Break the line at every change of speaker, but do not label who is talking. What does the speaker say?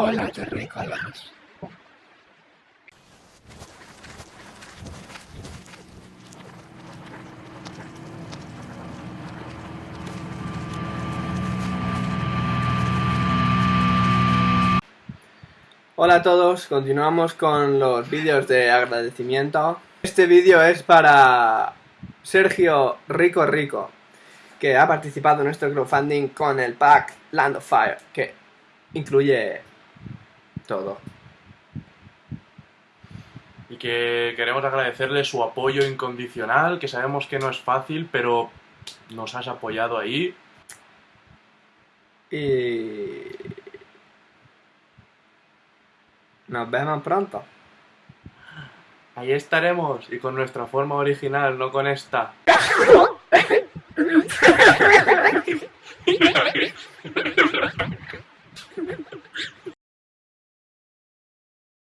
Hola, terrícolas.
Hola a todos, continuamos con los vídeos de agradecimiento. Este vídeo es para Sergio Rico Rico, que ha participado en nuestro crowdfunding con el pack Land of Fire, que incluye todo.
Y que queremos agradecerle su apoyo incondicional, que sabemos que no es fácil, pero nos has apoyado ahí.
Y... Nos vemos pronto.
Ahí estaremos, y con nuestra forma original, no con esta.